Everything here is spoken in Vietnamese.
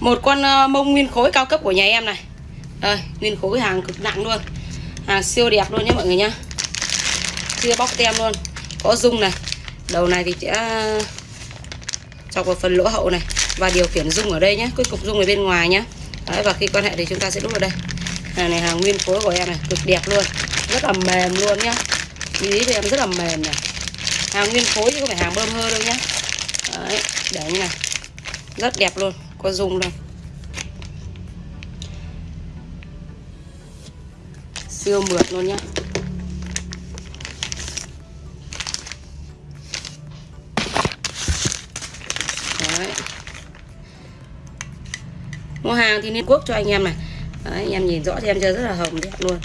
một con ờ, mông nguyên khối cao cấp của nhà em này. Đây nguyên khối hàng cực nặng luôn. Hàng siêu đẹp luôn nhé mọi người nhá. Chưa bóc tem luôn. Có dung này. Đầu này thì sẽ ờ, chọc vào phần lỗ hậu này và điều khiển dung ở đây nhé cái cục dung ở bên ngoài nhé Đấy, và khi quan hệ thì chúng ta sẽ đút vào đây. Hàng này hàng nguyên khối của em này cực đẹp luôn. Rất là mềm luôn nhá. Ý thì em rất là mềm này. Hàng nguyên khối chứ không phải hàng bơm hơ đâu nhá. Đấy, để như này. Rất đẹp luôn có dùng đâu. Siêu mượt luôn nhá. Đấy. mua hàng thì nên quốc cho anh em này. Đấy, anh em nhìn rõ cho em chơi rất là hồng đẹp luôn.